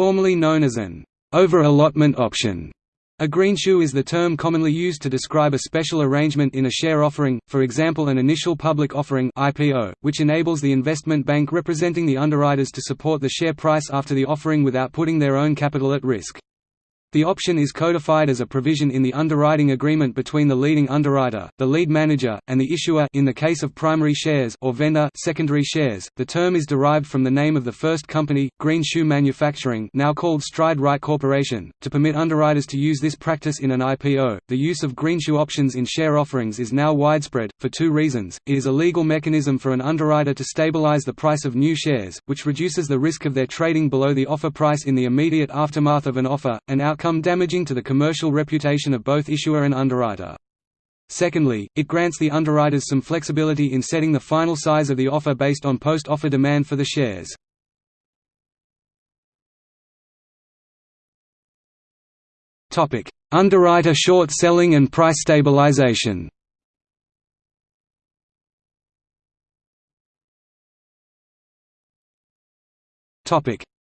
formerly known as an over-allotment option. A greenshoe is the term commonly used to describe a special arrangement in a share offering, for example an initial public offering IPO, which enables the investment bank representing the underwriters to support the share price after the offering without putting their own capital at risk. The option is codified as a provision in the underwriting agreement between the leading underwriter, the lead manager, and the issuer in the case of primary shares or vendor secondary shares. The term is derived from the name of the first company, Green Shoe Manufacturing, now called Stride Rite Corporation, to permit underwriters to use this practice in an IPO. The use of greenshoe options in share offerings is now widespread for two reasons. It is a legal mechanism for an underwriter to stabilize the price of new shares, which reduces the risk of their trading below the offer price in the immediate aftermath of an offer, and out outcome damaging to the commercial reputation of both issuer and underwriter. Secondly, it grants the underwriters some flexibility in setting the final size of the offer based on post-offer demand for the shares. Underwriter short selling and price stabilization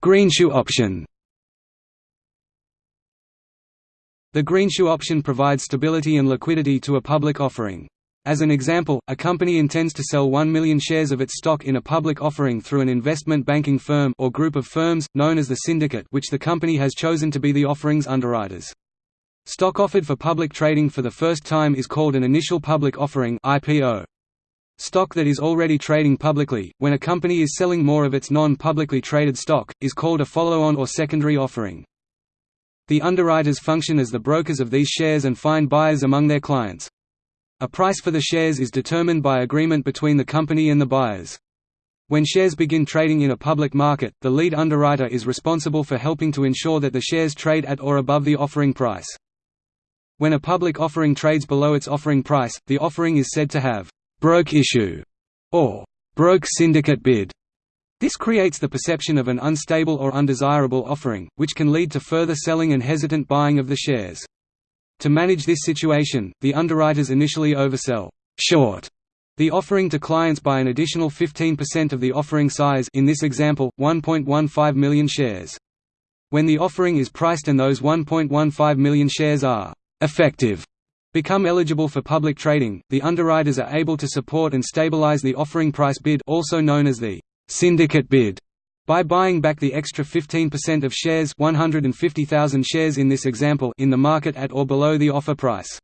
Greenshoe option The greenshoe option provides stability and liquidity to a public offering. As an example, a company intends to sell 1 million shares of its stock in a public offering through an investment banking firm or group of firms, known as the syndicate which the company has chosen to be the offering's underwriters. Stock offered for public trading for the first time is called an initial public offering IPO. Stock that is already trading publicly, when a company is selling more of its non-publicly traded stock, is called a follow-on or secondary offering. The underwriters function as the brokers of these shares and find buyers among their clients. A price for the shares is determined by agreement between the company and the buyers. When shares begin trading in a public market, the lead underwriter is responsible for helping to ensure that the shares trade at or above the offering price. When a public offering trades below its offering price, the offering is said to have broke issue or broke syndicate bid. This creates the perception of an unstable or undesirable offering, which can lead to further selling and hesitant buying of the shares. To manage this situation, the underwriters initially oversell short the offering to clients by an additional 15% of the offering size in this example, 1.15 million shares. When the offering is priced and those 1.15 million shares are effective become eligible for public trading, the underwriters are able to support and stabilize the offering price bid also known as the syndicate bid by buying back the extra 15% of shares 150,000 shares in this example in the market at or below the offer price.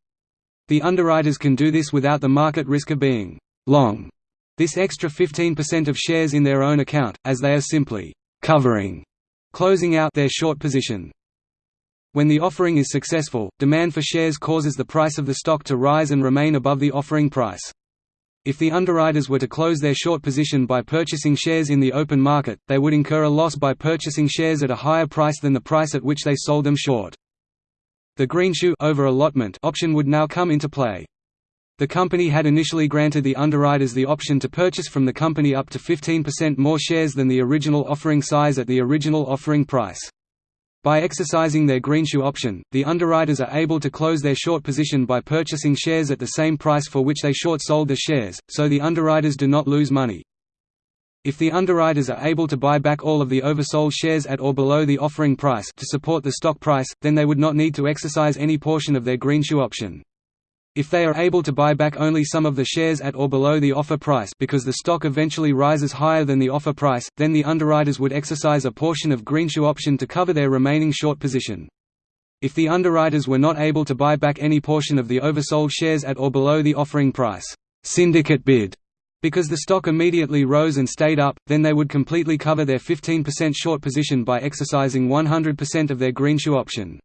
The underwriters can do this without the market risk of being long this extra 15% of shares in their own account, as they are simply covering closing out their short position. When the offering is successful, demand for shares causes the price of the stock to rise and remain above the offering price. If the underwriters were to close their short position by purchasing shares in the open market, they would incur a loss by purchasing shares at a higher price than the price at which they sold them short. The greenshoe over allotment option would now come into play. The company had initially granted the underwriters the option to purchase from the company up to 15% more shares than the original offering size at the original offering price. By exercising their greenshoe option, the underwriters are able to close their short position by purchasing shares at the same price for which they short sold the shares, so the underwriters do not lose money. If the underwriters are able to buy back all of the oversold shares at or below the offering price to support the stock price, then they would not need to exercise any portion of their greenshoe option. If they are able to buy back only some of the shares at or below the offer price because the stock eventually rises higher than the offer price, then the underwriters would exercise a portion of greenshoe option to cover their remaining short position. If the underwriters were not able to buy back any portion of the oversold shares at or below the offering price syndicate bid, because the stock immediately rose and stayed up, then they would completely cover their 15% short position by exercising 100% of their greenshoe option.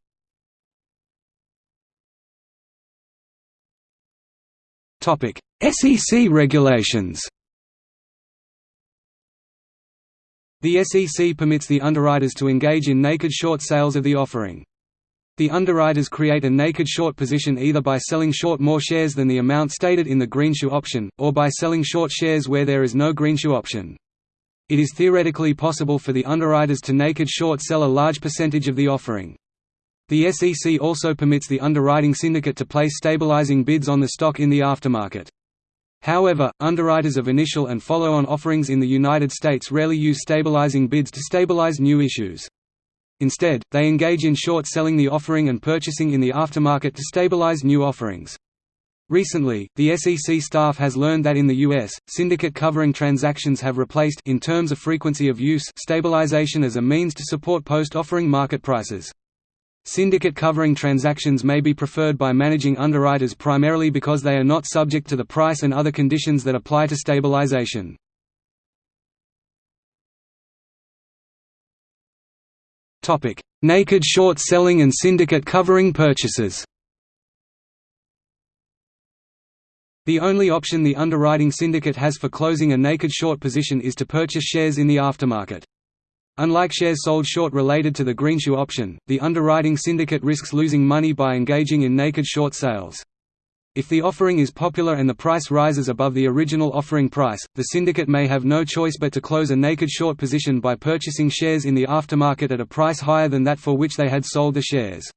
SEC regulations The SEC permits the underwriters to engage in naked short sales of the offering. The underwriters create a naked short position either by selling short more shares than the amount stated in the greenshoe option, or by selling short shares where there is no greenshoe option. It is theoretically possible for the underwriters to naked short sell a large percentage of the offering. The SEC also permits the underwriting syndicate to place stabilizing bids on the stock in the aftermarket. However, underwriters of initial and follow-on offerings in the United States rarely use stabilizing bids to stabilize new issues. Instead, they engage in short selling the offering and purchasing in the aftermarket to stabilize new offerings. Recently, the SEC staff has learned that in the U.S., syndicate covering transactions have replaced in terms of frequency of use stabilization as a means to support post-offering market prices. Syndicate covering transactions may be preferred by managing underwriters primarily because they are not subject to the price and other conditions that apply to stabilization. Naked short selling and syndicate covering purchases The only option the underwriting syndicate has for closing a naked short position is to purchase shares in the aftermarket. Unlike shares sold short related to the greenshoe option, the underwriting syndicate risks losing money by engaging in naked short sales. If the offering is popular and the price rises above the original offering price, the syndicate may have no choice but to close a naked short position by purchasing shares in the aftermarket at a price higher than that for which they had sold the shares.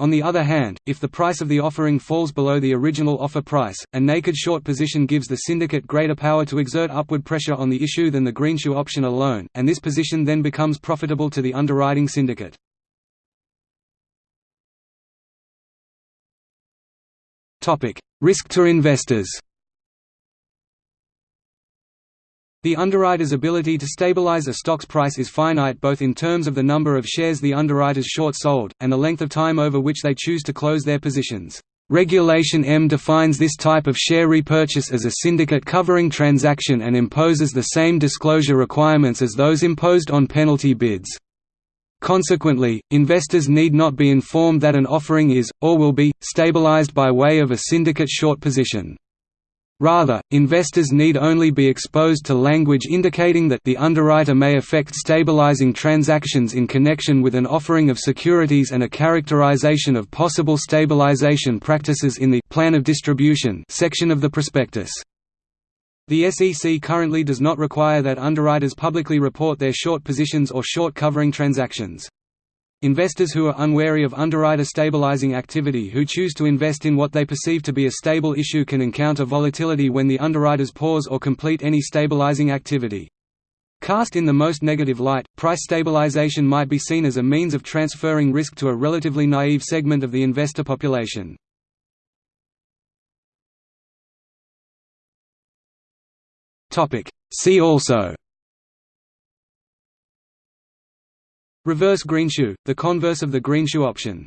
On the other hand, if the price of the offering falls below the original offer price, a naked short position gives the syndicate greater power to exert upward pressure on the issue than the greenshoe option alone, and this position then becomes profitable to the underwriting syndicate. Risk to investors The underwriter's ability to stabilize a stock's price is finite both in terms of the number of shares the underwriters short sold, and the length of time over which they choose to close their positions. Regulation M defines this type of share repurchase as a syndicate covering transaction and imposes the same disclosure requirements as those imposed on penalty bids. Consequently, investors need not be informed that an offering is, or will be, stabilized by way of a syndicate short position. Rather, investors need only be exposed to language indicating that the underwriter may effect stabilizing transactions in connection with an offering of securities and a characterization of possible stabilization practices in the plan of distribution section of the prospectus. The SEC currently does not require that underwriters publicly report their short positions or short covering transactions. Investors who are unwary of underwriter stabilizing activity who choose to invest in what they perceive to be a stable issue can encounter volatility when the underwriters pause or complete any stabilizing activity. Cast in the most negative light, price stabilization might be seen as a means of transferring risk to a relatively naive segment of the investor population. See also Reverse greenshoe, the converse of the greenshoe option